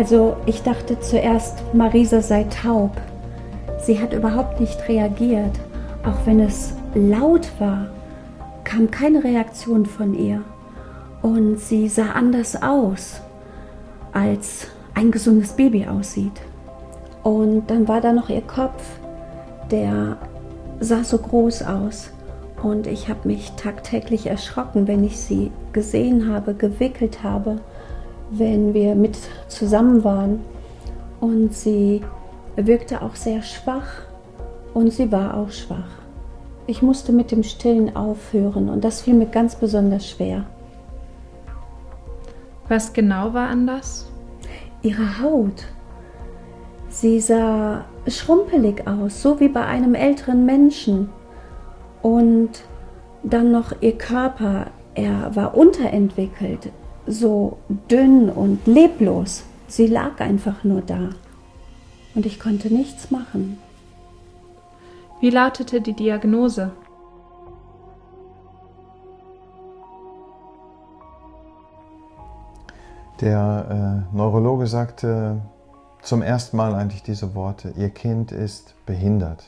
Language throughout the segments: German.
Also ich dachte zuerst, Marisa sei taub. Sie hat überhaupt nicht reagiert. Auch wenn es laut war, kam keine Reaktion von ihr. Und sie sah anders aus, als ein gesundes Baby aussieht. Und dann war da noch ihr Kopf, der sah so groß aus. Und ich habe mich tagtäglich erschrocken, wenn ich sie gesehen habe, gewickelt habe, wenn wir mit zusammen waren. Und sie wirkte auch sehr schwach und sie war auch schwach. Ich musste mit dem Stillen aufhören und das fiel mir ganz besonders schwer. Was genau war anders? Ihre Haut. Sie sah schrumpelig aus, so wie bei einem älteren Menschen. Und dann noch ihr Körper, er war unterentwickelt, so dünn und leblos. Sie lag einfach nur da. Und ich konnte nichts machen. Wie lautete die Diagnose? Der äh, Neurologe sagte zum ersten Mal eigentlich diese Worte, Ihr Kind ist behindert.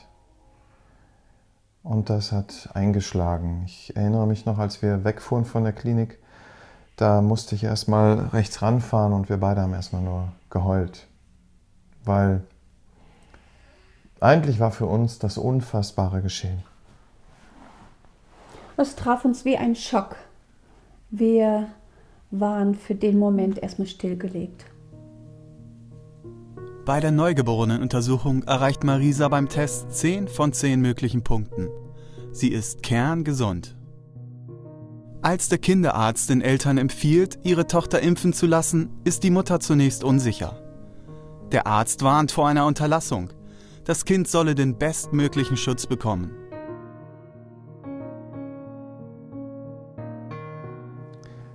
Und das hat eingeschlagen. Ich erinnere mich noch, als wir wegfuhren von der Klinik, da musste ich erstmal rechts ranfahren und wir beide haben erstmal nur geheult. Weil eigentlich war für uns das Unfassbare geschehen. Es traf uns wie ein Schock. Wir waren für den Moment erstmal stillgelegt. Bei der Neugeborenenuntersuchung erreicht Marisa beim Test 10 von 10 möglichen Punkten. Sie ist kerngesund. Als der Kinderarzt den Eltern empfiehlt, ihre Tochter impfen zu lassen, ist die Mutter zunächst unsicher. Der Arzt warnt vor einer Unterlassung. Das Kind solle den bestmöglichen Schutz bekommen.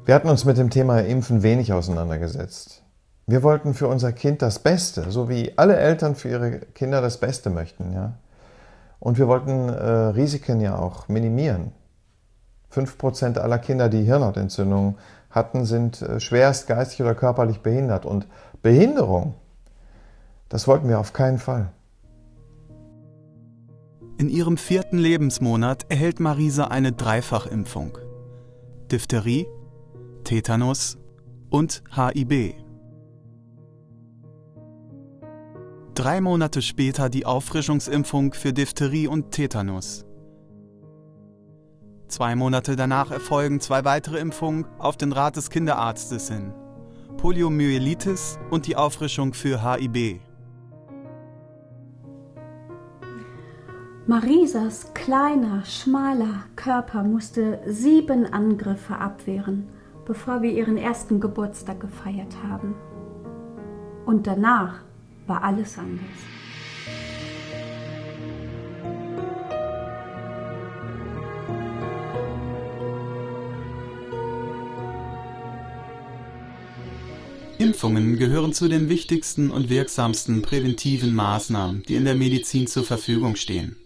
Wir hatten uns mit dem Thema Impfen wenig auseinandergesetzt. Wir wollten für unser Kind das Beste, so wie alle Eltern für ihre Kinder das Beste möchten. Ja? Und wir wollten äh, Risiken ja auch minimieren. 5% aller Kinder, die Hirnhautentzündung hatten, sind äh, schwerst geistig oder körperlich behindert. Und Behinderung, das wollten wir auf keinen Fall. In ihrem vierten Lebensmonat erhält Marisa eine Dreifachimpfung. Diphtherie, Tetanus und HIB. Drei Monate später die Auffrischungsimpfung für Diphtherie und Tetanus. Zwei Monate danach erfolgen zwei weitere Impfungen auf den Rat des Kinderarztes hin. Poliomyelitis und die Auffrischung für HIB. Marisas kleiner, schmaler Körper musste sieben Angriffe abwehren, bevor wir ihren ersten Geburtstag gefeiert haben. Und danach war alles anders. Impfungen gehören zu den wichtigsten und wirksamsten präventiven Maßnahmen, die in der Medizin zur Verfügung stehen.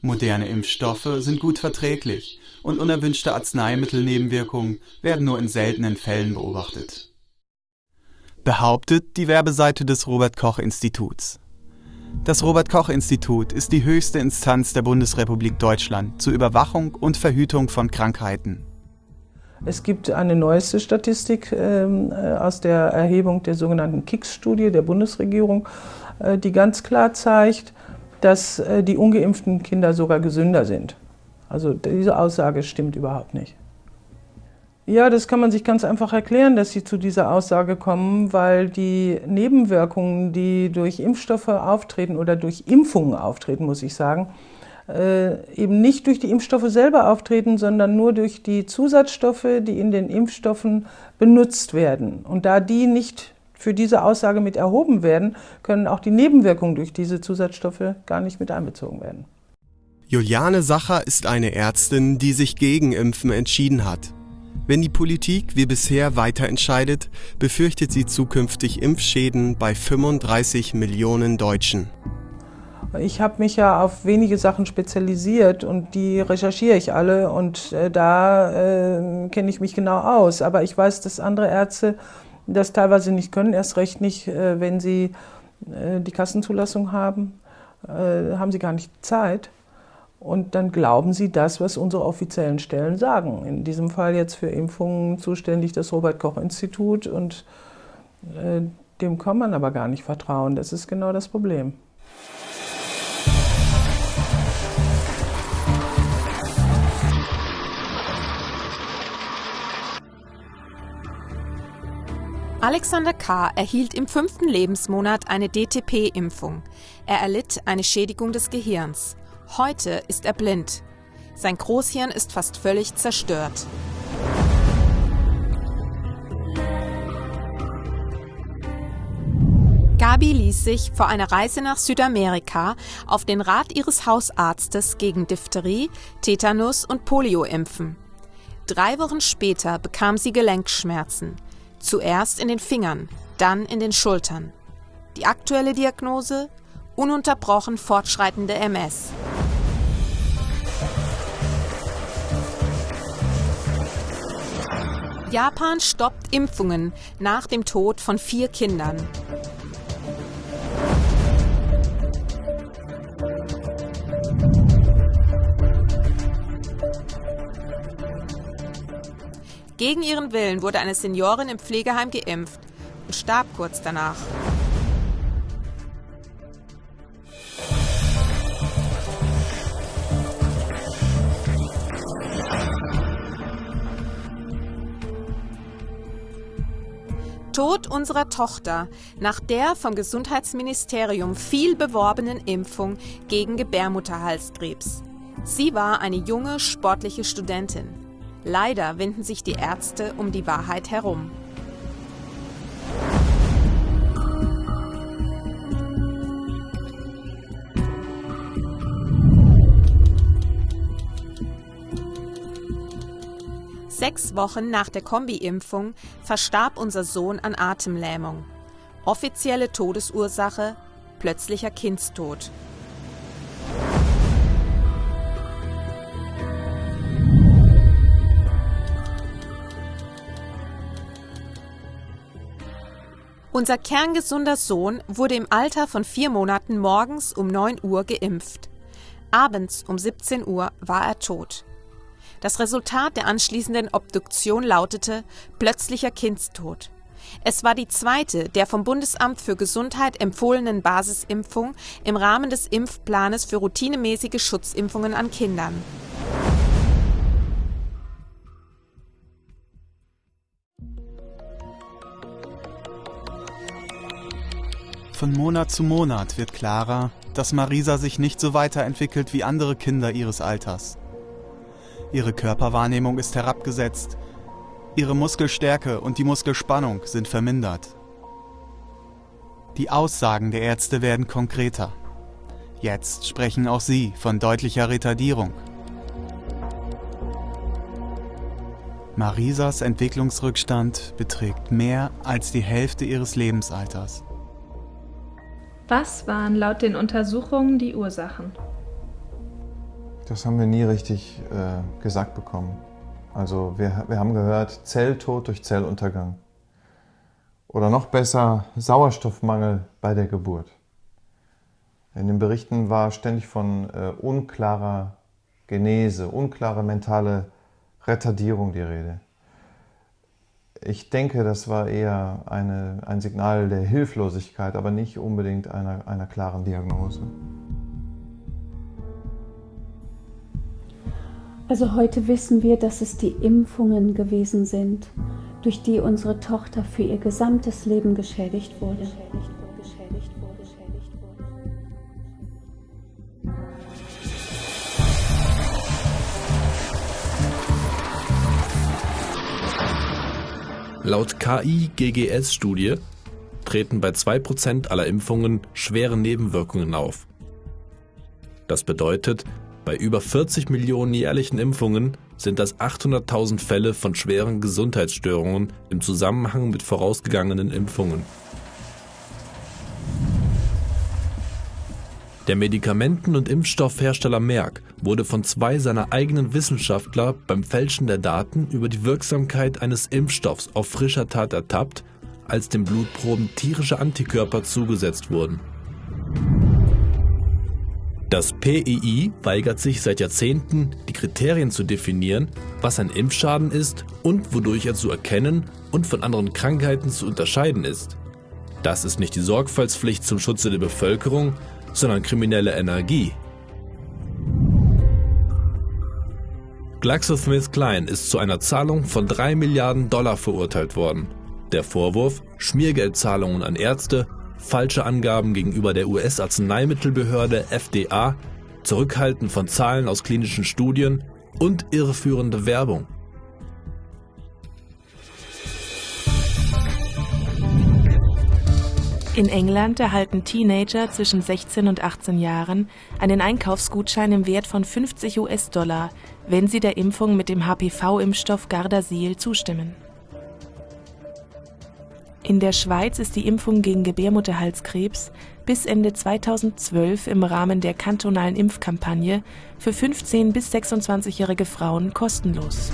Moderne Impfstoffe sind gut verträglich und unerwünschte Arzneimittelnebenwirkungen werden nur in seltenen Fällen beobachtet behauptet die Werbeseite des Robert Koch Instituts. Das Robert Koch Institut ist die höchste Instanz der Bundesrepublik Deutschland zur Überwachung und Verhütung von Krankheiten. Es gibt eine neueste Statistik ähm, äh, aus der Erhebung der sogenannten KICS-Studie der Bundesregierung, äh, die ganz klar zeigt, dass äh, die ungeimpften Kinder sogar gesünder sind. Also diese Aussage stimmt überhaupt nicht. Ja, das kann man sich ganz einfach erklären, dass sie zu dieser Aussage kommen, weil die Nebenwirkungen, die durch Impfstoffe auftreten oder durch Impfungen auftreten, muss ich sagen, eben nicht durch die Impfstoffe selber auftreten, sondern nur durch die Zusatzstoffe, die in den Impfstoffen benutzt werden. Und da die nicht für diese Aussage mit erhoben werden, können auch die Nebenwirkungen durch diese Zusatzstoffe gar nicht mit einbezogen werden. Juliane Sacher ist eine Ärztin, die sich gegen Impfen entschieden hat. Wenn die Politik wie bisher weiter entscheidet, befürchtet sie zukünftig Impfschäden bei 35 Millionen Deutschen. Ich habe mich ja auf wenige Sachen spezialisiert und die recherchiere ich alle und äh, da äh, kenne ich mich genau aus. Aber ich weiß, dass andere Ärzte das teilweise nicht können, erst recht nicht, äh, wenn sie äh, die Kassenzulassung haben, äh, haben sie gar nicht Zeit. Und dann glauben sie das, was unsere offiziellen Stellen sagen. In diesem Fall jetzt für Impfungen zuständig das Robert Koch Institut und äh, dem kann man aber gar nicht vertrauen. Das ist genau das Problem. Alexander K. erhielt im fünften Lebensmonat eine DTP-Impfung. Er erlitt eine Schädigung des Gehirns. Heute ist er blind. Sein Großhirn ist fast völlig zerstört. Gabi ließ sich vor einer Reise nach Südamerika auf den Rat ihres Hausarztes gegen Diphtherie, Tetanus und Polio impfen. Drei Wochen später bekam sie Gelenkschmerzen. Zuerst in den Fingern, dann in den Schultern. Die aktuelle Diagnose? Ununterbrochen fortschreitende MS. Japan stoppt Impfungen nach dem Tod von vier Kindern. Gegen ihren Willen wurde eine Seniorin im Pflegeheim geimpft und starb kurz danach. Tod unserer Tochter nach der vom Gesundheitsministerium viel beworbenen Impfung gegen Gebärmutterhalskrebs. Sie war eine junge, sportliche Studentin. Leider winden sich die Ärzte um die Wahrheit herum. Sechs Wochen nach der Kombi-Impfung verstarb unser Sohn an Atemlähmung. Offizielle Todesursache plötzlicher Kindstod. Unser kerngesunder Sohn wurde im Alter von vier Monaten morgens um 9 Uhr geimpft. Abends um 17 Uhr war er tot. Das Resultat der anschließenden Obduktion lautete plötzlicher Kindstod. Es war die zweite der vom Bundesamt für Gesundheit empfohlenen Basisimpfung im Rahmen des Impfplanes für routinemäßige Schutzimpfungen an Kindern. Von Monat zu Monat wird klarer, dass Marisa sich nicht so weiterentwickelt wie andere Kinder ihres Alters. Ihre Körperwahrnehmung ist herabgesetzt, ihre Muskelstärke und die Muskelspannung sind vermindert. Die Aussagen der Ärzte werden konkreter. Jetzt sprechen auch sie von deutlicher Retardierung. Marisas Entwicklungsrückstand beträgt mehr als die Hälfte ihres Lebensalters. Was waren laut den Untersuchungen die Ursachen? Das haben wir nie richtig äh, gesagt bekommen. Also wir, wir haben gehört Zelltod durch Zelluntergang. Oder noch besser Sauerstoffmangel bei der Geburt. In den Berichten war ständig von äh, unklarer Genese, unklarer mentale Retardierung die Rede. Ich denke, das war eher eine, ein Signal der Hilflosigkeit, aber nicht unbedingt einer, einer klaren Diagnose. Also heute wissen wir, dass es die Impfungen gewesen sind, durch die unsere Tochter für ihr gesamtes Leben geschädigt wurde. Laut KI-GGS-Studie treten bei 2% aller Impfungen schwere Nebenwirkungen auf. Das bedeutet, bei über 40 Millionen jährlichen Impfungen sind das 800.000 Fälle von schweren Gesundheitsstörungen im Zusammenhang mit vorausgegangenen Impfungen. Der Medikamenten- und Impfstoffhersteller Merck wurde von zwei seiner eigenen Wissenschaftler beim Fälschen der Daten über die Wirksamkeit eines Impfstoffs auf frischer Tat ertappt, als den Blutproben tierische Antikörper zugesetzt wurden. Das PII weigert sich seit Jahrzehnten, die Kriterien zu definieren, was ein Impfschaden ist und wodurch er zu erkennen und von anderen Krankheiten zu unterscheiden ist. Das ist nicht die Sorgfaltspflicht zum Schutze der Bevölkerung, sondern kriminelle Energie. GlaxoSmithKline ist zu einer Zahlung von 3 Milliarden Dollar verurteilt worden. Der Vorwurf, Schmiergeldzahlungen an Ärzte, falsche Angaben gegenüber der US-Arzneimittelbehörde FDA, Zurückhalten von Zahlen aus klinischen Studien und irreführende Werbung. In England erhalten Teenager zwischen 16 und 18 Jahren einen Einkaufsgutschein im Wert von 50 US-Dollar, wenn sie der Impfung mit dem HPV-Impfstoff Gardasil zustimmen. In der Schweiz ist die Impfung gegen Gebärmutterhalskrebs bis Ende 2012 im Rahmen der kantonalen Impfkampagne für 15 bis 26-jährige Frauen kostenlos.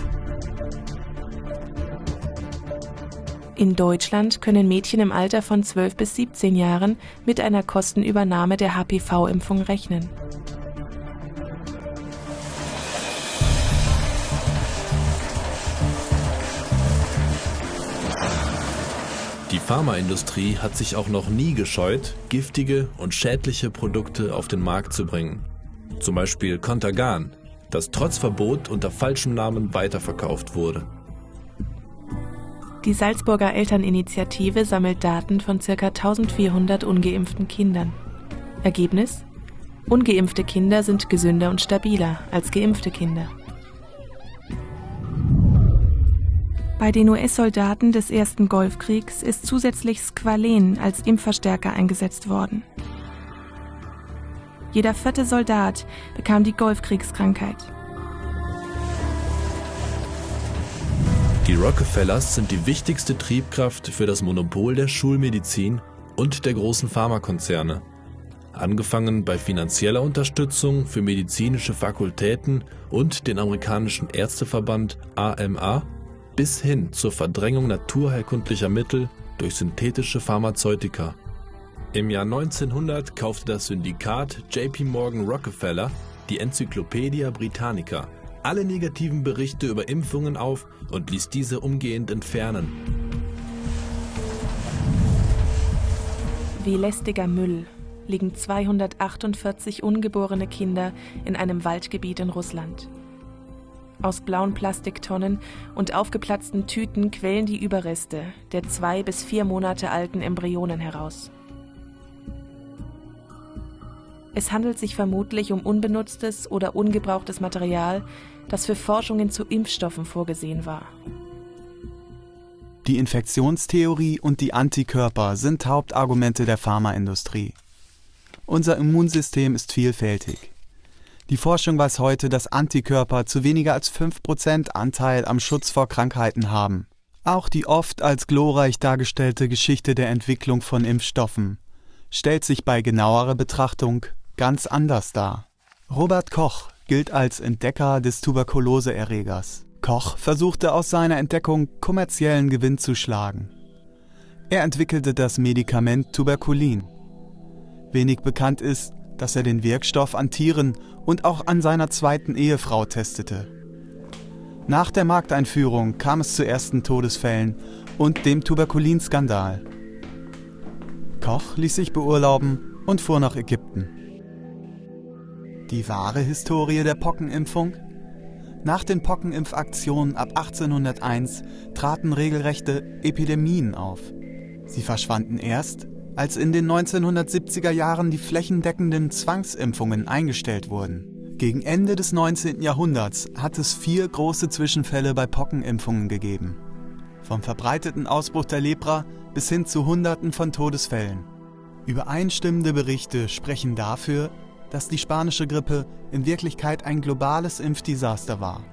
In Deutschland können Mädchen im Alter von 12 bis 17 Jahren mit einer Kostenübernahme der HPV-Impfung rechnen. Die Pharmaindustrie hat sich auch noch nie gescheut, giftige und schädliche Produkte auf den Markt zu bringen. Zum Beispiel Contagan, das trotz Verbot unter falschem Namen weiterverkauft wurde. Die Salzburger Elterninitiative sammelt Daten von ca. 1400 ungeimpften Kindern. Ergebnis? Ungeimpfte Kinder sind gesünder und stabiler als geimpfte Kinder. Bei den US-Soldaten des ersten Golfkriegs ist zusätzlich Squalen als Impfverstärker eingesetzt worden. Jeder vierte Soldat bekam die Golfkriegskrankheit. Die Rockefellers sind die wichtigste Triebkraft für das Monopol der Schulmedizin und der großen Pharmakonzerne. Angefangen bei finanzieller Unterstützung für medizinische Fakultäten und den amerikanischen Ärzteverband AMA bis hin zur Verdrängung naturheilkundlicher Mittel durch synthetische Pharmazeutika. Im Jahr 1900 kaufte das Syndikat JP Morgan Rockefeller die Enzyklopädia Britannica alle negativen Berichte über Impfungen auf und ließ diese umgehend entfernen. Wie lästiger Müll liegen 248 ungeborene Kinder in einem Waldgebiet in Russland. Aus blauen Plastiktonnen und aufgeplatzten Tüten quellen die Überreste der zwei bis vier Monate alten Embryonen heraus. Es handelt sich vermutlich um unbenutztes oder ungebrauchtes Material, das für Forschungen zu Impfstoffen vorgesehen war. Die Infektionstheorie und die Antikörper sind Hauptargumente der Pharmaindustrie. Unser Immunsystem ist vielfältig. Die Forschung weiß heute, dass Antikörper zu weniger als 5% Anteil am Schutz vor Krankheiten haben. Auch die oft als glorreich dargestellte Geschichte der Entwicklung von Impfstoffen stellt sich bei genauerer Betrachtung ganz anders dar. Robert Koch gilt als Entdecker des Tuberkuloseerregers. Koch versuchte aus seiner Entdeckung kommerziellen Gewinn zu schlagen. Er entwickelte das Medikament Tuberkulin. Wenig bekannt ist, dass er den Wirkstoff an Tieren und auch an seiner zweiten Ehefrau testete. Nach der Markteinführung kam es zu ersten Todesfällen und dem Tuberkulinskandal. Koch ließ sich beurlauben und fuhr nach Ägypten. Die wahre Historie der Pockenimpfung? Nach den Pockenimpfaktionen ab 1801 traten regelrechte Epidemien auf. Sie verschwanden erst, als in den 1970er Jahren die flächendeckenden Zwangsimpfungen eingestellt wurden. Gegen Ende des 19. Jahrhunderts hat es vier große Zwischenfälle bei Pockenimpfungen gegeben. Vom verbreiteten Ausbruch der Lepra bis hin zu Hunderten von Todesfällen. Übereinstimmende Berichte sprechen dafür, dass die spanische Grippe in Wirklichkeit ein globales Impfdesaster war.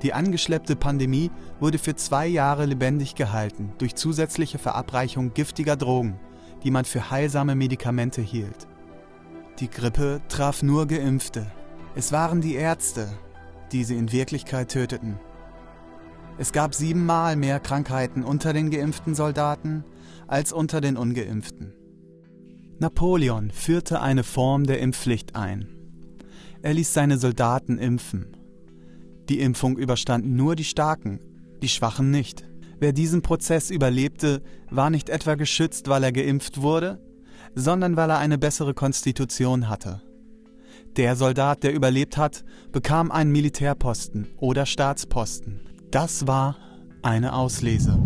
Die angeschleppte Pandemie wurde für zwei Jahre lebendig gehalten durch zusätzliche Verabreichung giftiger Drogen, die man für heilsame Medikamente hielt. Die Grippe traf nur Geimpfte. Es waren die Ärzte, die sie in Wirklichkeit töteten. Es gab siebenmal mehr Krankheiten unter den geimpften Soldaten als unter den ungeimpften. Napoleon führte eine Form der Impfpflicht ein. Er ließ seine Soldaten impfen. Die Impfung überstanden nur die Starken, die Schwachen nicht. Wer diesen Prozess überlebte, war nicht etwa geschützt, weil er geimpft wurde, sondern weil er eine bessere Konstitution hatte. Der Soldat, der überlebt hat, bekam einen Militärposten oder Staatsposten. Das war eine Auslese.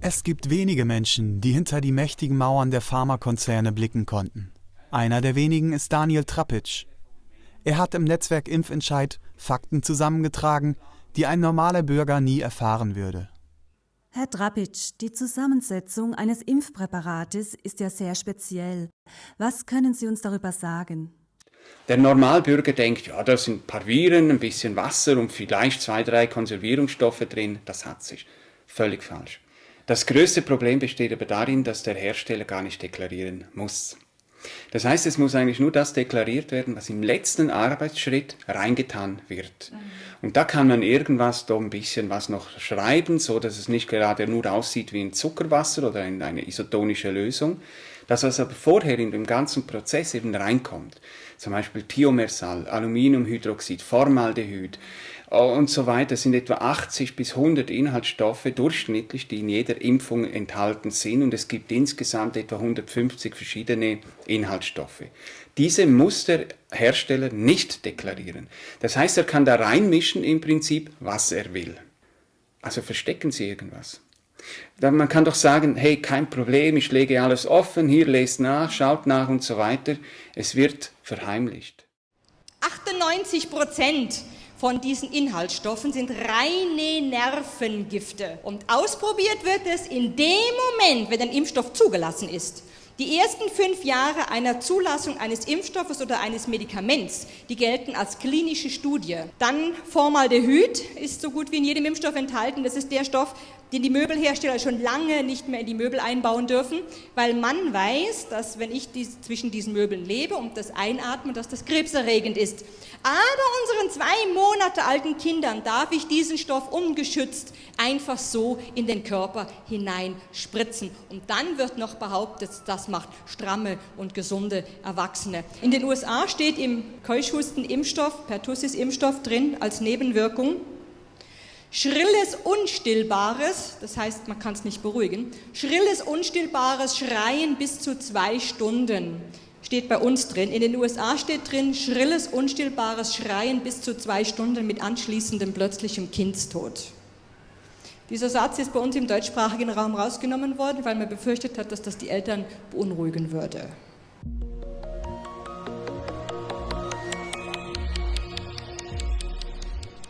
Es gibt wenige Menschen, die hinter die mächtigen Mauern der Pharmakonzerne blicken konnten. Einer der wenigen ist Daniel Trapic. Er hat im Netzwerk Impfentscheid Fakten zusammengetragen, die ein normaler Bürger nie erfahren würde. Herr Trapic, die Zusammensetzung eines Impfpräparates ist ja sehr speziell. Was können Sie uns darüber sagen? Der Normalbürger denkt, ja, da sind ein paar Viren, ein bisschen Wasser und vielleicht zwei, drei Konservierungsstoffe drin. Das hat sich. Völlig falsch. Das größte Problem besteht aber darin, dass der Hersteller gar nicht deklarieren muss. Das heißt, es muss eigentlich nur das deklariert werden, was im letzten Arbeitsschritt reingetan wird. Mhm. Und da kann man irgendwas, da ein bisschen was noch schreiben, so dass es nicht gerade nur aussieht wie ein Zuckerwasser oder eine isotonische Lösung. Das, was aber vorher in dem ganzen Prozess eben reinkommt, zum Beispiel Thiomersal, Aluminiumhydroxid, Formaldehyd, und so weiter sind etwa 80 bis 100 Inhaltsstoffe durchschnittlich, die in jeder Impfung enthalten sind und es gibt insgesamt etwa 150 verschiedene Inhaltsstoffe. Diese muss der Hersteller nicht deklarieren. Das heißt, er kann da reinmischen im Prinzip, was er will. Also verstecken Sie irgendwas. Man kann doch sagen, hey, kein Problem, ich lege alles offen, hier lest nach, schaut nach und so weiter. Es wird verheimlicht. 98 Prozent von diesen Inhaltsstoffen sind reine Nervengifte. Und ausprobiert wird es in dem Moment, wenn ein Impfstoff zugelassen ist. Die ersten fünf Jahre einer Zulassung eines Impfstoffes oder eines Medikaments, die gelten als klinische Studie. Dann Formaldehyd ist so gut wie in jedem Impfstoff enthalten. Das ist der Stoff, den die Möbelhersteller schon lange nicht mehr in die Möbel einbauen dürfen, weil man weiß, dass wenn ich dies, zwischen diesen Möbeln lebe und das einatme, dass das krebserregend ist. Aber unseren zwei Monate alten Kindern darf ich diesen Stoff ungeschützt einfach so in den Körper hinein spritzen. Und dann wird noch behauptet, das macht stramme und gesunde Erwachsene. In den USA steht im Keuschhusten-Impfstoff, Pertussis-Impfstoff drin als Nebenwirkung, Schrilles, unstillbares, das heißt, man kann es nicht beruhigen, schrilles, unstillbares Schreien bis zu zwei Stunden steht bei uns drin. In den USA steht drin, schrilles, unstillbares Schreien bis zu zwei Stunden mit anschließendem plötzlichem Kindstod. Dieser Satz ist bei uns im deutschsprachigen Raum rausgenommen worden, weil man befürchtet hat, dass das die Eltern beunruhigen würde.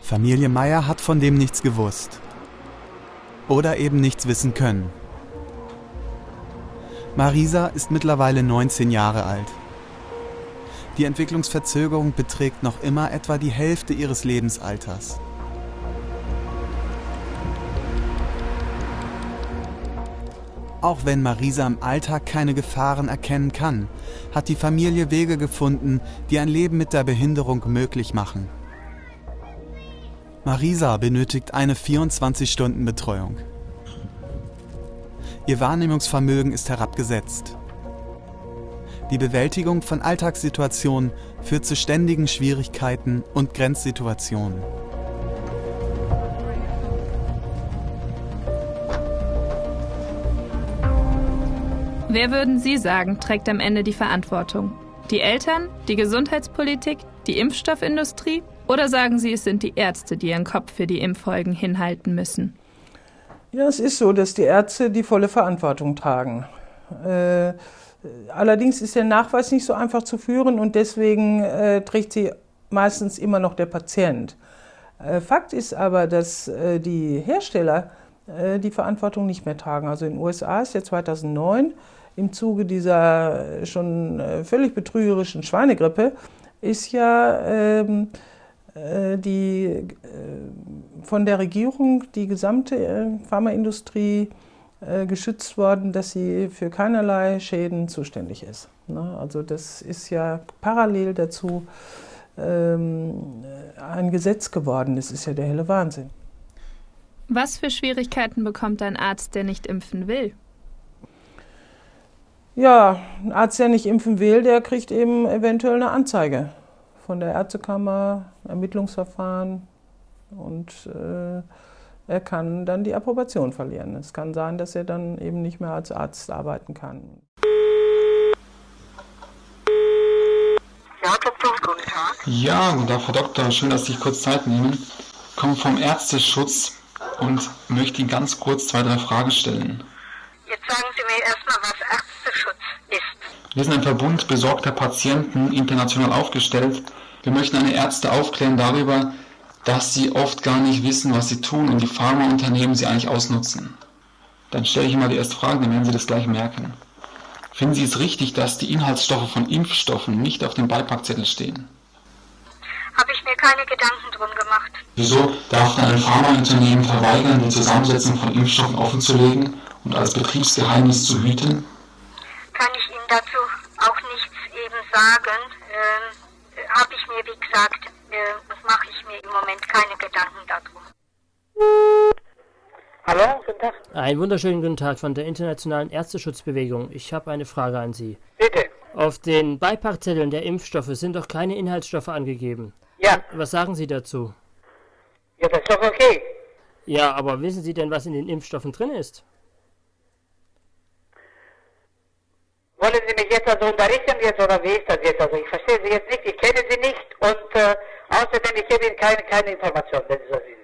Familie Meier hat von dem nichts gewusst. Oder eben nichts wissen können. Marisa ist mittlerweile 19 Jahre alt. Die Entwicklungsverzögerung beträgt noch immer etwa die Hälfte ihres Lebensalters. Auch wenn Marisa im Alltag keine Gefahren erkennen kann, hat die Familie Wege gefunden, die ein Leben mit der Behinderung möglich machen. Marisa benötigt eine 24-Stunden-Betreuung. Ihr Wahrnehmungsvermögen ist herabgesetzt. Die Bewältigung von Alltagssituationen führt zu ständigen Schwierigkeiten und Grenzsituationen. Wer würden Sie sagen, trägt am Ende die Verantwortung? Die Eltern, die Gesundheitspolitik, die Impfstoffindustrie oder sagen Sie, es sind die Ärzte, die ihren Kopf für die Impffolgen hinhalten müssen? Ja, es ist so, dass die Ärzte die volle Verantwortung tragen. Äh, allerdings ist der Nachweis nicht so einfach zu führen und deswegen äh, trägt sie meistens immer noch der Patient. Äh, Fakt ist aber, dass äh, die Hersteller äh, die Verantwortung nicht mehr tragen. Also in den USA ist ja 2009 im Zuge dieser schon äh, völlig betrügerischen Schweinegrippe ist ja ähm, äh, die, äh, von der Regierung die gesamte äh, Pharmaindustrie geschützt worden, dass sie für keinerlei Schäden zuständig ist. Ne? Also das ist ja parallel dazu ähm, ein Gesetz geworden. Das ist ja der helle Wahnsinn. Was für Schwierigkeiten bekommt ein Arzt, der nicht impfen will? Ja, ein Arzt, der nicht impfen will, der kriegt eben eventuell eine Anzeige von der Ärztekammer, Ermittlungsverfahren und äh, er kann dann die Approbation verlieren. Es kann sein, dass er dann eben nicht mehr als Arzt arbeiten kann. Ja, Doktor, guten Tag. Ja, guten Tag, Frau Doktor. Schön, dass Sie sich kurz Zeit nehmen. Ich komme vom Ärzteschutz und möchte Ihnen ganz kurz zwei, drei Fragen stellen. Jetzt sagen Sie mir erstmal, was. Wir sind ein Verbund besorgter Patienten, international aufgestellt. Wir möchten eine Ärzte aufklären darüber, dass sie oft gar nicht wissen, was sie tun und die Pharmaunternehmen sie eigentlich ausnutzen. Dann stelle ich Ihnen mal die erste Frage, dann werden Sie das gleich merken. Finden Sie es richtig, dass die Inhaltsstoffe von Impfstoffen nicht auf dem Beipackzettel stehen? Habe ich mir keine Gedanken drum gemacht. Wieso darf dann ein Pharmaunternehmen verweigern, die Zusammensetzung von Impfstoffen offenzulegen und als Betriebsgeheimnis zu hüten? Kann ich Ihnen dazu auch nichts eben sagen. Ähm, Habe ich mir, wie gesagt, äh, mache ich mir im Moment keine Gedanken darum. Hallo, guten Tag. Einen wunderschönen guten Tag von der Internationalen Ärzteschutzbewegung. Ich habe eine Frage an Sie. Bitte. Auf den Beipackzetteln der Impfstoffe sind doch keine Inhaltsstoffe angegeben. Ja. Was sagen Sie dazu? Ja, das ist doch okay. Ja, aber wissen Sie denn, was in den Impfstoffen drin ist? Wollen Sie mich jetzt also unterrichten jetzt oder wie ist das jetzt? Also ich verstehe Sie jetzt nicht, ich kenne Sie nicht und äh, außerdem ich gebe Ihnen keine, keine Information, wenn Sie so sind.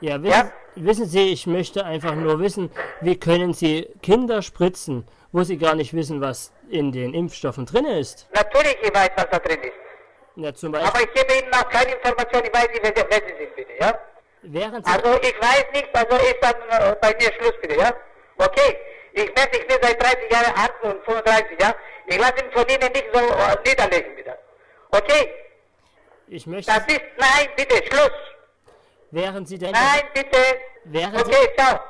Ja, wissen, ja? wissen Sie, ich möchte einfach nur wissen, wie können Sie Kinder spritzen, wo Sie gar nicht wissen, was in den Impfstoffen drin ist? Natürlich, ich weiß, was da drin ist. Ja, zum Beispiel. Aber ich gebe Ihnen noch keine Information, ich weiß nicht, wer, wer Sie sind, bitte, ja? Während Sie also ich weiß nicht, also ist dann äh, bei mir Schluss, bitte, ja? Okay? Ich messe, ich bin seit 30 Jahren Arzt und 35, ja? Ich lasse ihn von Ihnen nicht so äh, niederlegen, bitte. Okay? Ich möchte... Das ist, nein, bitte, Schluss. Wären Sie denn... Nein, bitte. Wären okay, Sie... ciao.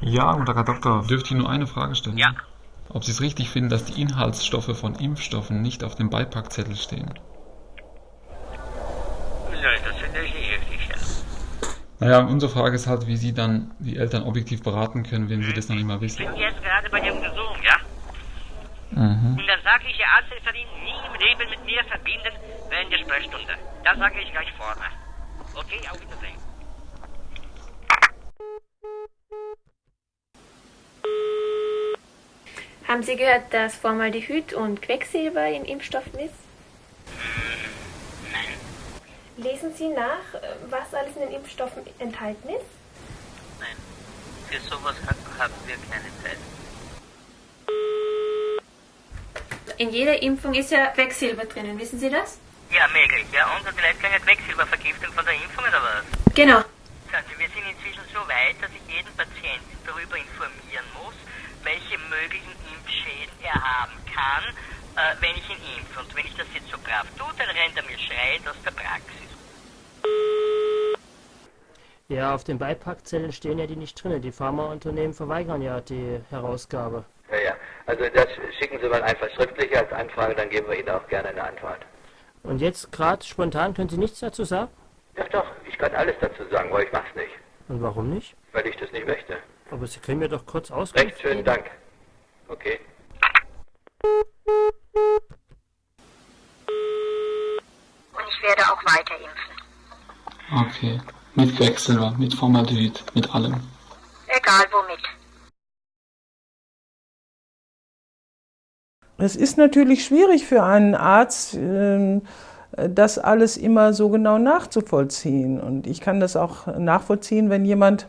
Ja, guten Tag, Herr Doktor. Dürfte ich nur eine Frage stellen? Ja. Ob Sie es richtig finden, dass die Inhaltsstoffe von Impfstoffen nicht auf dem Beipackzettel stehen? Nein, das finde ich nicht richtig, ja. Naja, unsere Frage ist halt, wie Sie dann die Eltern objektiv beraten können, wenn Sie das noch nicht mal wissen. Ich bin jetzt gerade bei Ihrem Gesuch, ja? Mhm. Und der sachliche Arzt ist ihn nie im Leben mit mir verbinden während der Sprechstunde. Das sage ich gleich vorne. Okay, auf Wiedersehen. Haben Sie gehört, dass Formaldehyd und Quecksilber in Impfstoffen ist? Lesen Sie nach, was alles in den Impfstoffen enthalten ist? Nein. Für sowas haben wir keine Zeit. In jeder Impfung ist ja Quecksilber drinnen, wissen Sie das? Ja, möglich, ja. Und vielleicht keine Quecksilbervergiftung von der Impfung oder was? Genau. Sagen Sie, wir sind inzwischen so weit, dass ich jeden Patienten darüber informieren muss, welche möglichen Impfschäden er haben kann, äh, wenn ich ihn impfe. Und wenn ich das jetzt so brav tue, dann rennt er mir schreit aus der Praxis. Ja, auf den Beipackzetteln stehen ja die nicht drin. Die Pharmaunternehmen verweigern ja die Herausgabe. Ja, ja. Also das schicken Sie mal einfach schriftlich als Anfrage, dann geben wir Ihnen auch gerne eine Antwort. Und jetzt gerade spontan können Sie nichts dazu sagen? Doch, doch, ich kann alles dazu sagen, aber ich mach's nicht. Und warum nicht? Weil ich das nicht möchte. Aber Sie können mir doch kurz Auskunft Recht schönen. Dank. Okay. Und ich werde auch weiter impfen. Okay. Mit Quecksilber, mit Formaldehyd, mit allem. Egal womit. Es ist natürlich schwierig für einen Arzt, ähm, das alles immer so genau nachzuvollziehen. Und ich kann das auch nachvollziehen, wenn jemand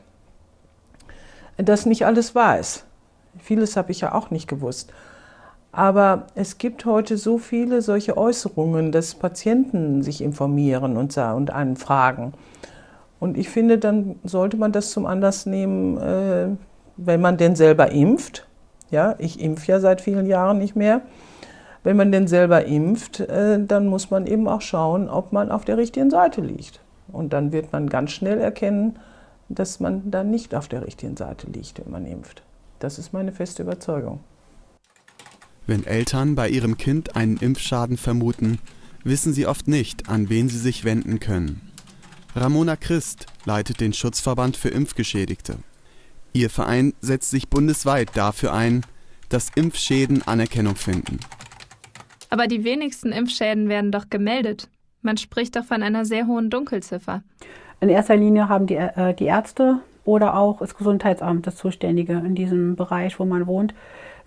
das nicht alles weiß. Vieles habe ich ja auch nicht gewusst. Aber es gibt heute so viele solche Äußerungen, dass Patienten sich informieren und, und einen fragen. Und ich finde, dann sollte man das zum Anlass nehmen, äh, wenn man denn selber impft. Ja, ich impfe ja seit vielen Jahren nicht mehr. Wenn man denn selber impft, äh, dann muss man eben auch schauen, ob man auf der richtigen Seite liegt. Und dann wird man ganz schnell erkennen, dass man da nicht auf der richtigen Seite liegt, wenn man impft. Das ist meine feste Überzeugung. Wenn Eltern bei ihrem Kind einen Impfschaden vermuten, wissen sie oft nicht, an wen sie sich wenden können. Ramona Christ leitet den Schutzverband für Impfgeschädigte. Ihr Verein setzt sich bundesweit dafür ein, dass Impfschäden Anerkennung finden. Aber die wenigsten Impfschäden werden doch gemeldet. Man spricht doch von einer sehr hohen Dunkelziffer. In erster Linie haben die, äh, die Ärzte oder auch das Gesundheitsamt, das Zuständige in diesem Bereich, wo man wohnt,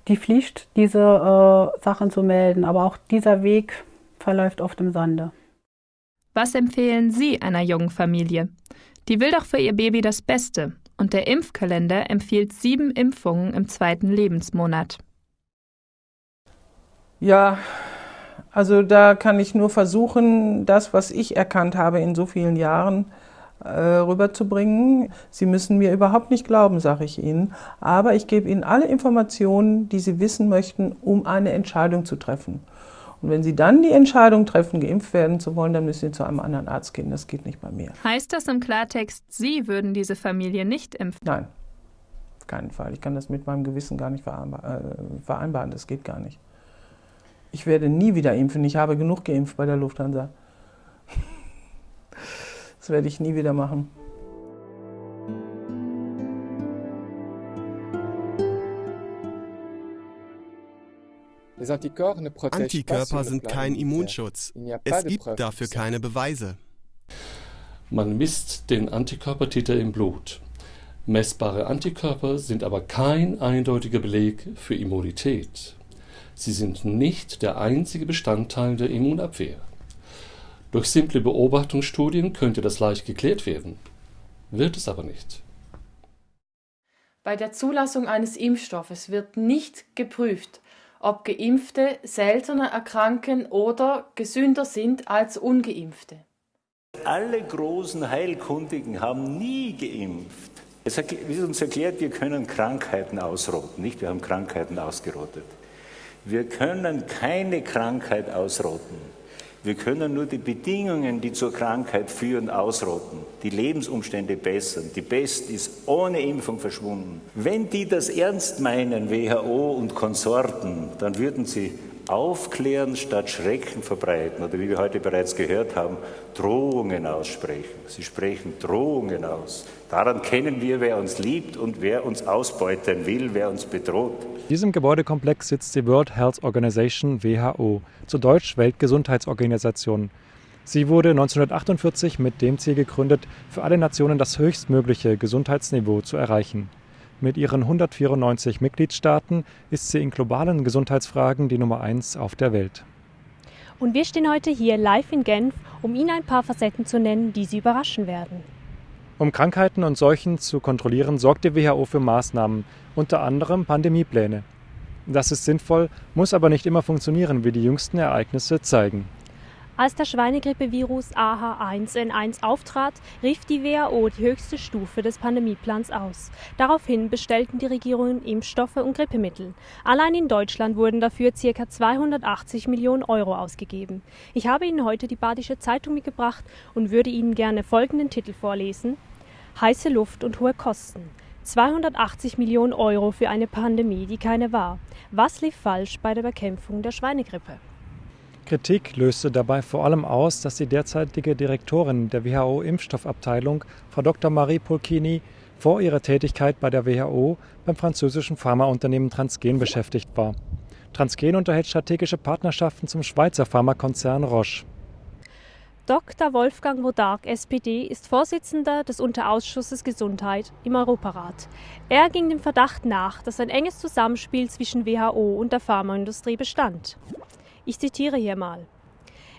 die Pflicht, diese äh, Sachen zu melden. Aber auch dieser Weg verläuft oft im Sande. Was empfehlen Sie einer jungen Familie? Die will doch für ihr Baby das Beste. Und der Impfkalender empfiehlt sieben Impfungen im zweiten Lebensmonat. Ja, also da kann ich nur versuchen, das, was ich erkannt habe in so vielen Jahren, äh, rüberzubringen. Sie müssen mir überhaupt nicht glauben, sage ich Ihnen, aber ich gebe Ihnen alle Informationen, die Sie wissen möchten, um eine Entscheidung zu treffen. Und wenn Sie dann die Entscheidung treffen, geimpft werden zu wollen, dann müssen Sie zu einem anderen Arzt gehen. Das geht nicht bei mir. Heißt das im Klartext, Sie würden diese Familie nicht impfen? Nein, auf keinen Fall. Ich kann das mit meinem Gewissen gar nicht vereinbaren. Das geht gar nicht. Ich werde nie wieder impfen. Ich habe genug geimpft bei der Lufthansa. Das werde ich nie wieder machen. Antikörper sind kein Immunschutz. Es gibt dafür keine Beweise. Man misst den Antikörpertiter im Blut. Messbare Antikörper sind aber kein eindeutiger Beleg für Immunität. Sie sind nicht der einzige Bestandteil der Immunabwehr. Durch simple Beobachtungsstudien könnte das leicht geklärt werden, wird es aber nicht. Bei der Zulassung eines Impfstoffes wird nicht geprüft, ob Geimpfte seltener erkranken oder gesünder sind als ungeimpfte. Alle großen Heilkundigen haben nie geimpft. Es wird uns erklärt, wir können Krankheiten ausrotten, nicht? Wir haben Krankheiten ausgerottet. Wir können keine Krankheit ausrotten. Wir können nur die Bedingungen, die zur Krankheit führen, ausrotten, die Lebensumstände bessern. Die Pest ist ohne Impfung verschwunden. Wenn die das ernst meinen, WHO und Konsorten, dann würden sie aufklären statt Schrecken verbreiten oder wie wir heute bereits gehört haben, Drohungen aussprechen. Sie sprechen Drohungen aus. Daran kennen wir, wer uns liebt und wer uns ausbeuten will, wer uns bedroht. In diesem Gebäudekomplex sitzt die World Health Organization WHO, zu Deutsch Weltgesundheitsorganisation. Sie wurde 1948 mit dem Ziel gegründet, für alle Nationen das höchstmögliche Gesundheitsniveau zu erreichen. Mit ihren 194 Mitgliedstaaten ist sie in globalen Gesundheitsfragen die Nummer eins auf der Welt. Und wir stehen heute hier live in Genf, um Ihnen ein paar Facetten zu nennen, die Sie überraschen werden. Um Krankheiten und Seuchen zu kontrollieren, sorgt die WHO für Maßnahmen, unter anderem Pandemiepläne. Das ist sinnvoll, muss aber nicht immer funktionieren, wie die jüngsten Ereignisse zeigen. Als der Schweinegrippevirus AH1N1 auftrat, rief die WHO die höchste Stufe des Pandemieplans aus. Daraufhin bestellten die Regierungen Impfstoffe und Grippemittel. Allein in Deutschland wurden dafür ca. 280 Millionen Euro ausgegeben. Ich habe Ihnen heute die Badische Zeitung mitgebracht und würde Ihnen gerne folgenden Titel vorlesen. Heiße Luft und hohe Kosten. 280 Millionen Euro für eine Pandemie, die keine war. Was lief falsch bei der Bekämpfung der Schweinegrippe? Kritik löste dabei vor allem aus, dass die derzeitige Direktorin der WHO-Impfstoffabteilung, Frau Dr. Marie Pulchini, vor ihrer Tätigkeit bei der WHO beim französischen Pharmaunternehmen Transgen beschäftigt war. Transgen unterhält strategische Partnerschaften zum Schweizer Pharmakonzern Roche. Dr. Wolfgang Modark, SPD, ist Vorsitzender des Unterausschusses Gesundheit im Europarat. Er ging dem Verdacht nach, dass ein enges Zusammenspiel zwischen WHO und der Pharmaindustrie bestand. Ich zitiere hier mal.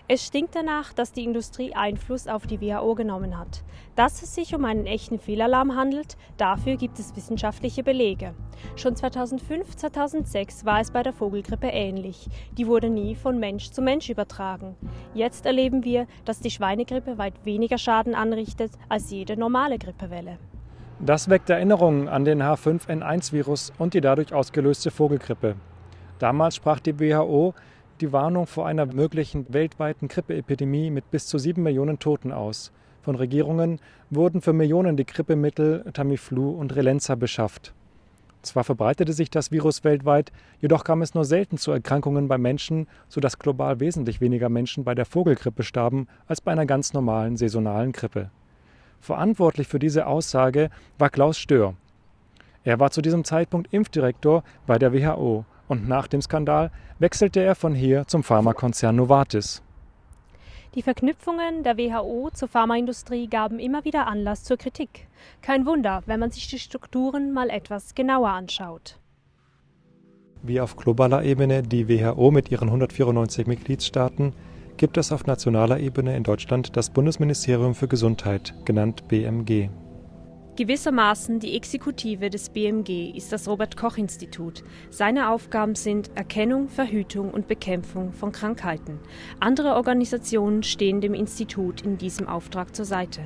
Es stinkt danach, dass die Industrie Einfluss auf die WHO genommen hat. Dass es sich um einen echten Fehlalarm handelt, dafür gibt es wissenschaftliche Belege. Schon 2005, 2006 war es bei der Vogelgrippe ähnlich. Die wurde nie von Mensch zu Mensch übertragen. Jetzt erleben wir, dass die Schweinegrippe weit weniger Schaden anrichtet als jede normale Grippewelle. Das weckt Erinnerungen an den H5N1-Virus und die dadurch ausgelöste Vogelgrippe. Damals sprach die WHO die Warnung vor einer möglichen weltweiten Grippeepidemie mit bis zu sieben Millionen Toten aus. Von Regierungen wurden für Millionen die Grippemittel Tamiflu und Relenza beschafft. Zwar verbreitete sich das Virus weltweit, jedoch kam es nur selten zu Erkrankungen bei Menschen, sodass global wesentlich weniger Menschen bei der Vogelgrippe starben als bei einer ganz normalen saisonalen Grippe. Verantwortlich für diese Aussage war Klaus Stör. Er war zu diesem Zeitpunkt Impfdirektor bei der WHO und nach dem Skandal wechselte er von hier zum Pharmakonzern Novartis. Die Verknüpfungen der WHO zur Pharmaindustrie gaben immer wieder Anlass zur Kritik. Kein Wunder, wenn man sich die Strukturen mal etwas genauer anschaut. Wie auf globaler Ebene die WHO mit ihren 194 Mitgliedstaaten, gibt es auf nationaler Ebene in Deutschland das Bundesministerium für Gesundheit, genannt BMG. Gewissermaßen die Exekutive des BMG ist das Robert Koch Institut. Seine Aufgaben sind Erkennung, Verhütung und Bekämpfung von Krankheiten. Andere Organisationen stehen dem Institut in diesem Auftrag zur Seite.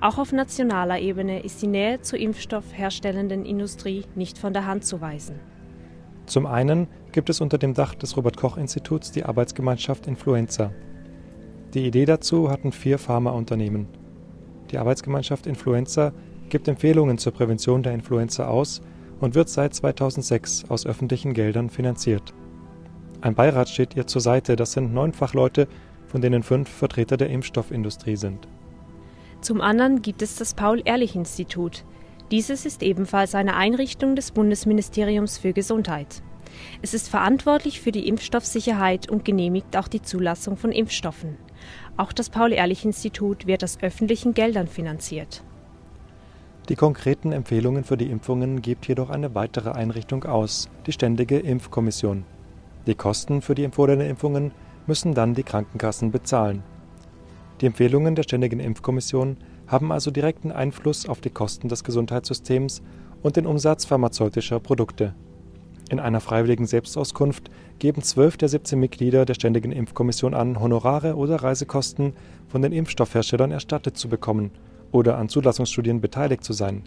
Auch auf nationaler Ebene ist die Nähe zur impfstoffherstellenden Industrie nicht von der Hand zu weisen. Zum einen gibt es unter dem Dach des Robert Koch Instituts die Arbeitsgemeinschaft Influenza. Die Idee dazu hatten vier Pharmaunternehmen. Die Arbeitsgemeinschaft Influenza gibt Empfehlungen zur Prävention der Influenza aus und wird seit 2006 aus öffentlichen Geldern finanziert. Ein Beirat steht ihr zur Seite, das sind neun Fachleute, von denen fünf Vertreter der Impfstoffindustrie sind. Zum anderen gibt es das Paul-Ehrlich-Institut. Dieses ist ebenfalls eine Einrichtung des Bundesministeriums für Gesundheit. Es ist verantwortlich für die Impfstoffsicherheit und genehmigt auch die Zulassung von Impfstoffen. Auch das Paul-Ehrlich-Institut wird aus öffentlichen Geldern finanziert. Die konkreten Empfehlungen für die Impfungen gibt jedoch eine weitere Einrichtung aus, die Ständige Impfkommission. Die Kosten für die empfohlenen Impfungen müssen dann die Krankenkassen bezahlen. Die Empfehlungen der Ständigen Impfkommission haben also direkten Einfluss auf die Kosten des Gesundheitssystems und den Umsatz pharmazeutischer Produkte. In einer freiwilligen Selbstauskunft geben zwölf der 17 Mitglieder der Ständigen Impfkommission an, Honorare oder Reisekosten von den Impfstoffherstellern erstattet zu bekommen oder an Zulassungsstudien beteiligt zu sein.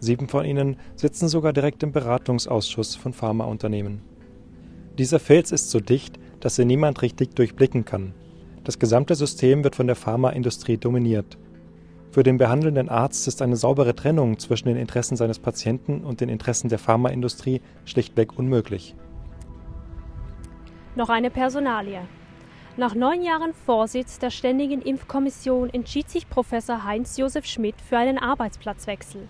Sieben von ihnen sitzen sogar direkt im Beratungsausschuss von Pharmaunternehmen. Dieser Fels ist so dicht, dass er niemand richtig durchblicken kann. Das gesamte System wird von der Pharmaindustrie dominiert. Für den behandelnden Arzt ist eine saubere Trennung zwischen den Interessen seines Patienten und den Interessen der Pharmaindustrie schlichtweg unmöglich. Noch eine Personalie. Nach neun Jahren Vorsitz der Ständigen Impfkommission entschied sich Professor Heinz-Josef Schmidt für einen Arbeitsplatzwechsel.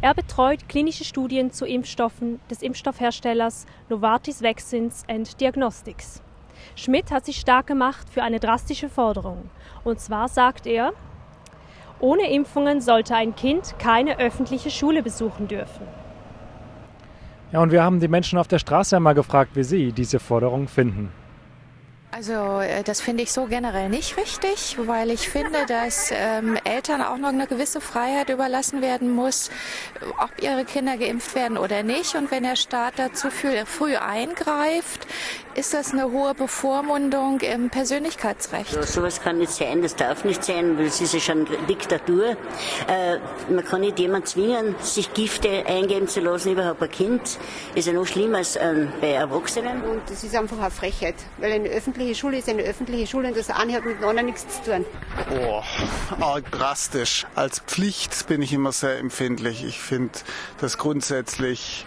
Er betreut klinische Studien zu Impfstoffen des Impfstoffherstellers Novartis Vaccines and Diagnostics. Schmidt hat sich stark gemacht für eine drastische Forderung. Und zwar sagt er, ohne Impfungen sollte ein Kind keine öffentliche Schule besuchen dürfen. Ja, und wir haben die Menschen auf der Straße einmal gefragt, wie sie diese Forderung finden. Also äh, das finde ich so generell nicht richtig, weil ich finde, dass ähm, Eltern auch noch eine gewisse Freiheit überlassen werden muss, ob ihre Kinder geimpft werden oder nicht. Und wenn der Staat dazu früh eingreift, ist das eine hohe Bevormundung im Persönlichkeitsrecht. Also, sowas kann nicht sein, das darf nicht sein, weil es ist ja schon Diktatur. Äh, man kann nicht jemanden zwingen, sich Gifte eingeben zu lassen, überhaupt ein Kind. Ist ja noch schlimmer als äh, bei Erwachsenen. Und das ist einfach eine Frechheit, weil eine öffentliche Schule ist eine öffentliche Schule und das eine hat mit dem anderen nichts zu tun. Boah, arg drastisch. Als Pflicht bin ich immer sehr empfindlich. Ich finde, dass grundsätzlich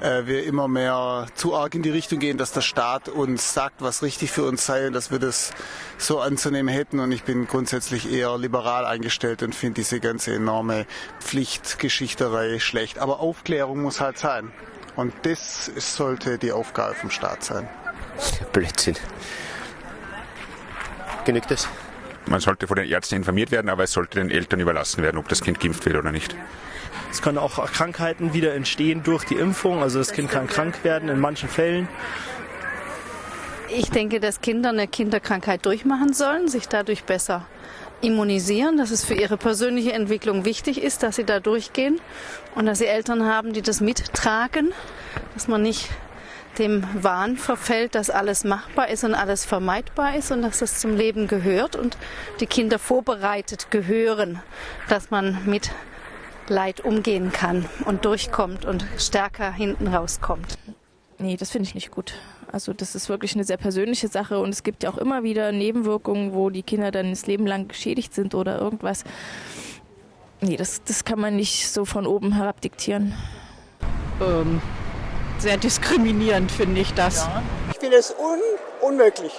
äh, wir immer mehr zu arg in die Richtung gehen, dass der Staat uns sagt, was richtig für uns sei und dass wir das so anzunehmen hätten. Und ich bin grundsätzlich eher liberal eingestellt und finde diese ganze enorme Pflichtgeschichterei schlecht. Aber Aufklärung muss halt sein. Und das sollte die Aufgabe vom Staat sein. Blödsinn. Genügt das? Man sollte von den Ärzten informiert werden, aber es sollte den Eltern überlassen werden, ob das Kind geimpft wird oder nicht. Es können auch Krankheiten wieder entstehen durch die Impfung. Also das Kind kann krank werden in manchen Fällen. Ich denke, dass Kinder eine Kinderkrankheit durchmachen sollen, sich dadurch besser immunisieren, dass es für ihre persönliche Entwicklung wichtig ist, dass sie da durchgehen und dass sie Eltern haben, die das mittragen, dass man nicht dem Wahn verfällt, dass alles machbar ist und alles vermeidbar ist und dass das zum Leben gehört und die Kinder vorbereitet gehören, dass man mit Leid umgehen kann und durchkommt und stärker hinten rauskommt. Nee, das finde ich nicht gut. Also das ist wirklich eine sehr persönliche Sache und es gibt ja auch immer wieder Nebenwirkungen, wo die Kinder dann das Leben lang geschädigt sind oder irgendwas. Nee, das, das kann man nicht so von oben herab diktieren. ähm, sehr diskriminierend, finde ich das. Ja. Ich finde es un unmöglich.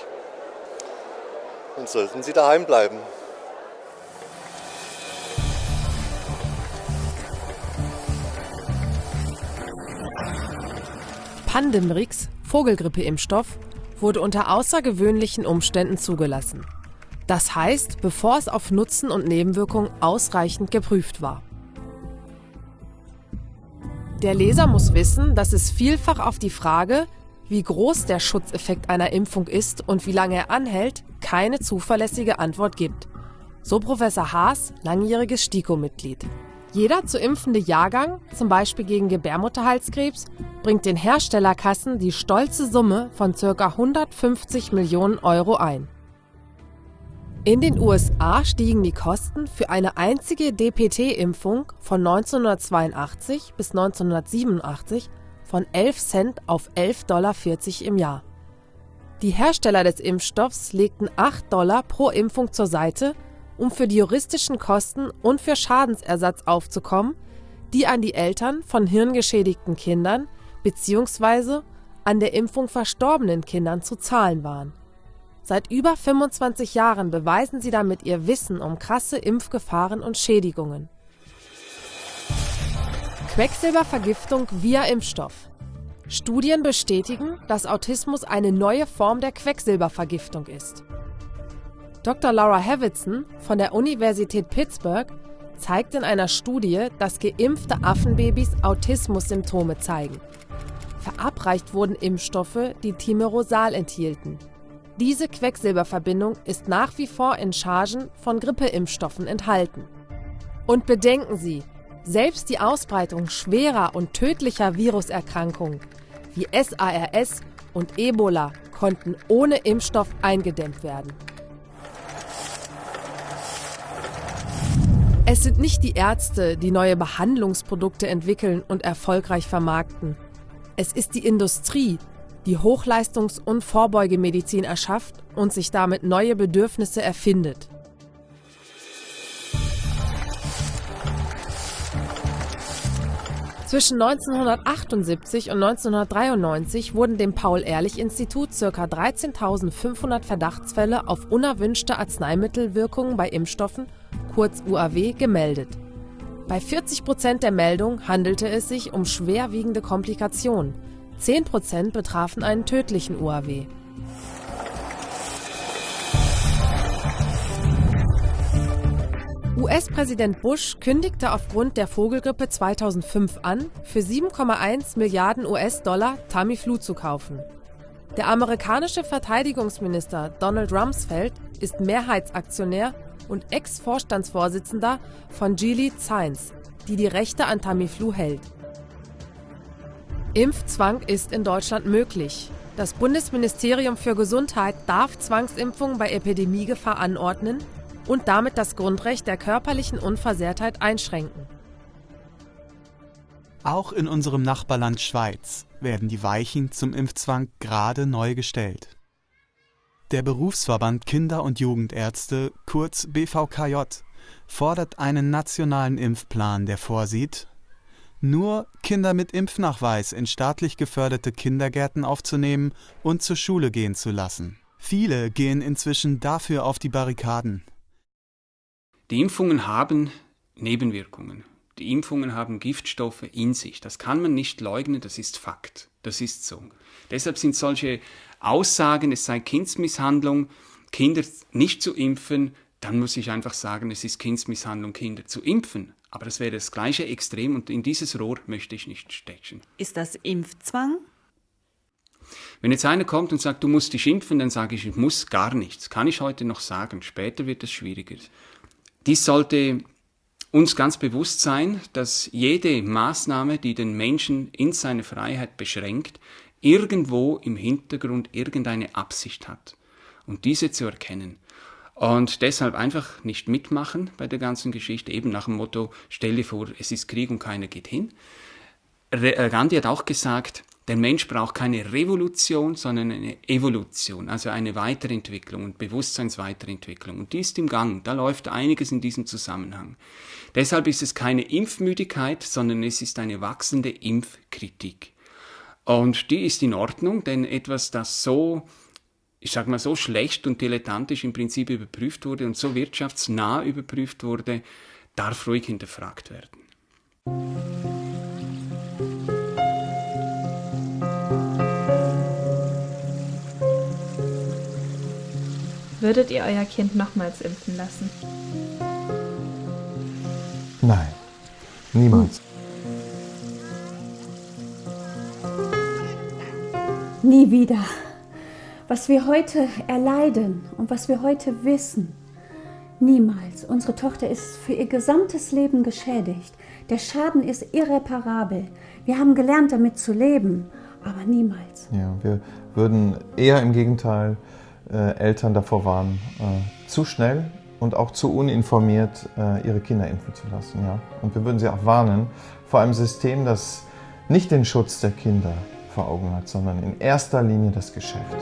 Dann sollten Sie daheim bleiben. Pandemrix, Vogelgrippeimpfstoff, wurde unter außergewöhnlichen Umständen zugelassen. Das heißt, bevor es auf Nutzen und Nebenwirkungen ausreichend geprüft war. Der Leser muss wissen, dass es vielfach auf die Frage, wie groß der Schutzeffekt einer Impfung ist und wie lange er anhält, keine zuverlässige Antwort gibt. So Professor Haas, langjähriges STIKO-Mitglied. Jeder zu impfende Jahrgang, zum Beispiel gegen Gebärmutterhalskrebs, bringt den Herstellerkassen die stolze Summe von ca. 150 Millionen Euro ein. In den USA stiegen die Kosten für eine einzige DPT-Impfung von 1982 bis 1987 von 11 Cent auf 11,40 Dollar im Jahr. Die Hersteller des Impfstoffs legten 8 Dollar pro Impfung zur Seite, um für die juristischen Kosten und für Schadensersatz aufzukommen, die an die Eltern von hirngeschädigten Kindern bzw. an der Impfung verstorbenen Kindern zu zahlen waren. Seit über 25 Jahren beweisen sie damit ihr Wissen um krasse Impfgefahren und Schädigungen. Quecksilbervergiftung via Impfstoff. Studien bestätigen, dass Autismus eine neue Form der Quecksilbervergiftung ist. Dr. Laura Havitson von der Universität Pittsburgh zeigt in einer Studie, dass geimpfte Affenbabys Autismus-Symptome zeigen. Verabreicht wurden Impfstoffe, die Thimerosal enthielten. Diese Quecksilberverbindung ist nach wie vor in Chargen von Grippeimpfstoffen enthalten. Und bedenken Sie, selbst die Ausbreitung schwerer und tödlicher Viruserkrankungen wie SARS und Ebola konnten ohne Impfstoff eingedämmt werden. Es sind nicht die Ärzte, die neue Behandlungsprodukte entwickeln und erfolgreich vermarkten. Es ist die Industrie, die Hochleistungs- und Vorbeugemedizin erschafft und sich damit neue Bedürfnisse erfindet. Zwischen 1978 und 1993 wurden dem Paul-Ehrlich-Institut ca. 13.500 Verdachtsfälle auf unerwünschte Arzneimittelwirkungen bei Impfstoffen, kurz UAW, gemeldet. Bei 40 Prozent der Meldungen handelte es sich um schwerwiegende Komplikationen, 10% betrafen einen tödlichen UAW. US-Präsident Bush kündigte aufgrund der Vogelgrippe 2005 an, für 7,1 Milliarden US-Dollar Tamiflu zu kaufen. Der amerikanische Verteidigungsminister Donald Rumsfeld ist Mehrheitsaktionär und Ex-Vorstandsvorsitzender von Gilead Science, die die Rechte an Tamiflu hält. Impfzwang ist in Deutschland möglich. Das Bundesministerium für Gesundheit darf Zwangsimpfungen bei Epidemiegefahr anordnen und damit das Grundrecht der körperlichen Unversehrtheit einschränken. Auch in unserem Nachbarland Schweiz werden die Weichen zum Impfzwang gerade neu gestellt. Der Berufsverband Kinder- und Jugendärzte, kurz BVKJ, fordert einen nationalen Impfplan, der vorsieht, nur Kinder mit Impfnachweis in staatlich geförderte Kindergärten aufzunehmen und zur Schule gehen zu lassen. Viele gehen inzwischen dafür auf die Barrikaden. Die Impfungen haben Nebenwirkungen. Die Impfungen haben Giftstoffe in sich. Das kann man nicht leugnen, das ist Fakt. Das ist so. Deshalb sind solche Aussagen, es sei Kindsmisshandlung, Kinder nicht zu impfen, dann muss ich einfach sagen, es ist Kindsmisshandlung, Kinder zu impfen. Aber das wäre das gleiche Extrem und in dieses Rohr möchte ich nicht stechen. Ist das Impfzwang? Wenn jetzt einer kommt und sagt, du musst dich impfen, dann sage ich, ich muss gar nichts. Kann ich heute noch sagen. Später wird es schwieriger. Dies sollte uns ganz bewusst sein, dass jede Maßnahme, die den Menschen in seiner Freiheit beschränkt, irgendwo im Hintergrund irgendeine Absicht hat. Und diese zu erkennen. Und deshalb einfach nicht mitmachen bei der ganzen Geschichte, eben nach dem Motto, stell dir vor, es ist Krieg und keiner geht hin. Äh, Gandhi hat auch gesagt, Der Mensch braucht keine Revolution, sondern eine Evolution, also eine Weiterentwicklung und Bewusstseinsweiterentwicklung. Und die ist im Gang. Da läuft einiges in diesem Zusammenhang. Deshalb ist es keine Impfmüdigkeit, sondern es ist eine wachsende Impfkritik. Und die ist in Ordnung, denn etwas, das so, ich sag mal, so schlecht und dilettantisch im Prinzip überprüft wurde und so wirtschaftsnah überprüft wurde, darf ruhig hinterfragt werden. Würdet ihr euer Kind nochmals impfen lassen? Nein, niemals. Nie wieder. Was wir heute erleiden und was wir heute wissen, niemals. Unsere Tochter ist für ihr gesamtes Leben geschädigt. Der Schaden ist irreparabel. Wir haben gelernt, damit zu leben, aber niemals. Ja, wir würden eher im Gegenteil äh, Eltern davor warnen, äh, zu schnell und auch zu uninformiert äh, ihre Kinder impfen zu lassen. Ja? Und wir würden sie auch warnen vor einem System, das nicht den Schutz der Kinder vor Augen hat, sondern in erster Linie das Geschäft.